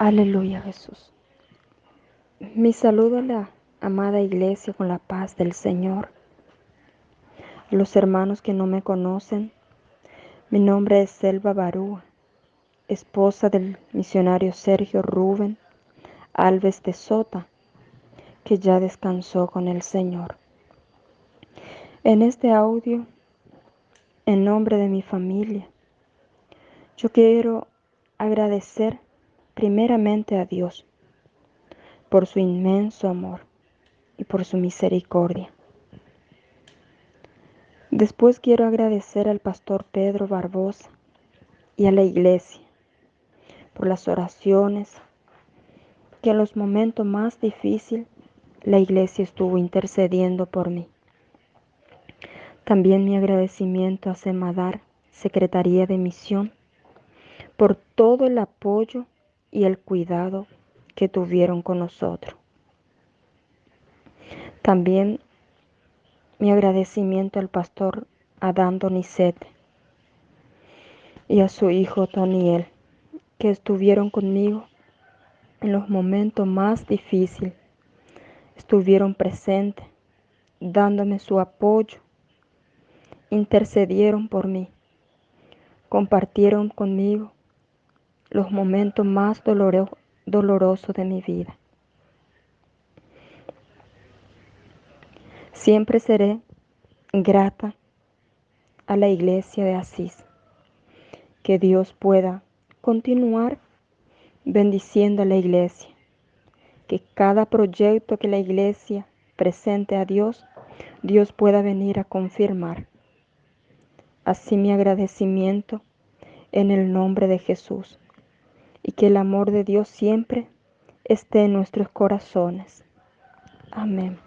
Aleluya Jesús. Mi saludo a la amada iglesia con la paz del Señor. Los hermanos que no me conocen, mi nombre es Selva Barúa, esposa del misionario Sergio Rubén Alves de Sota, que ya descansó con el Señor. En este audio, en nombre de mi familia, yo quiero agradecer primeramente a Dios por su inmenso amor y por su misericordia. Después quiero agradecer al pastor Pedro Barbosa y a la iglesia por las oraciones que en los momentos más difíciles la iglesia estuvo intercediendo por mí. También mi agradecimiento a Semadar, Secretaría de Misión, por todo el apoyo y el cuidado que tuvieron con nosotros. También mi agradecimiento al pastor Adán Donizete y a su hijo Toniel, que estuvieron conmigo en los momentos más difíciles. Estuvieron presentes, dándome su apoyo, intercedieron por mí, compartieron conmigo los momentos más dolorosos de mi vida. Siempre seré grata a la iglesia de Asís. Que Dios pueda continuar bendiciendo a la iglesia. Que cada proyecto que la iglesia presente a Dios, Dios pueda venir a confirmar. Así mi agradecimiento en el nombre de Jesús. Y que el amor de Dios siempre esté en nuestros corazones. Amén.